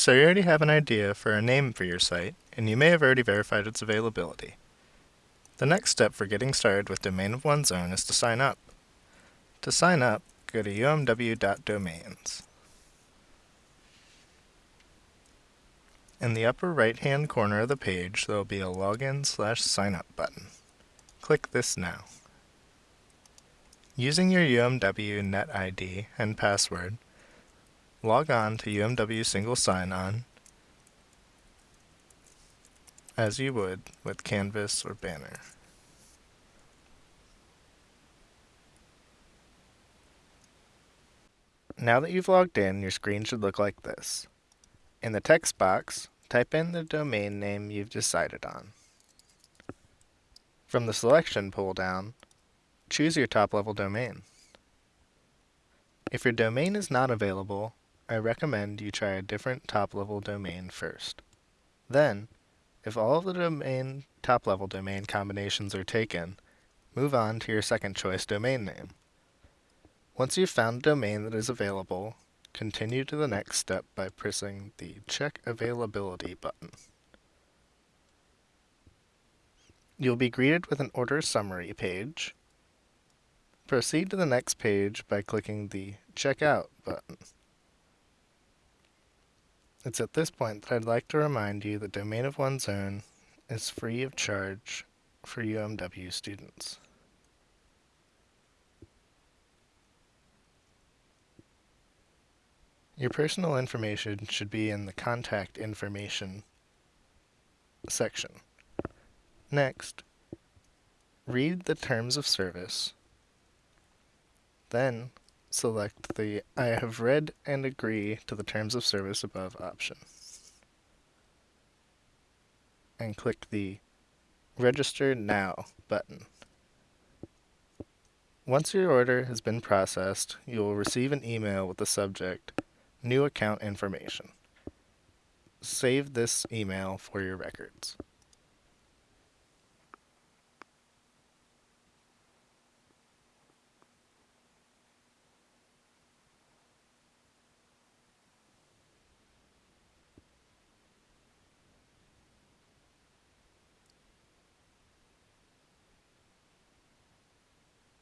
So you already have an idea for a name for your site, and you may have already verified its availability. The next step for getting started with Domain of One's Own is to sign up. To sign up, go to umw.domains. In the upper right-hand corner of the page, there will be a Login slash Sign Up button. Click this now. Using your UMW Net ID and password, log on to UMW Single Sign-On as you would with Canvas or Banner. Now that you've logged in, your screen should look like this. In the text box, type in the domain name you've decided on. From the selection pull-down, choose your top-level domain. If your domain is not available, I recommend you try a different top-level domain first. Then, if all of the domain top-level domain combinations are taken, move on to your second choice domain name. Once you've found a domain that is available, continue to the next step by pressing the Check Availability button. You'll be greeted with an order summary page. Proceed to the next page by clicking the Checkout button. It's at this point that I'd like to remind you that Domain of One's Own is free of charge for UMW students. Your personal information should be in the Contact Information section. Next, read the Terms of Service. Then, select the I have read and agree to the terms of service above option. And click the Register Now button. Once your order has been processed, you will receive an email with the subject New Account Information. Save this email for your records.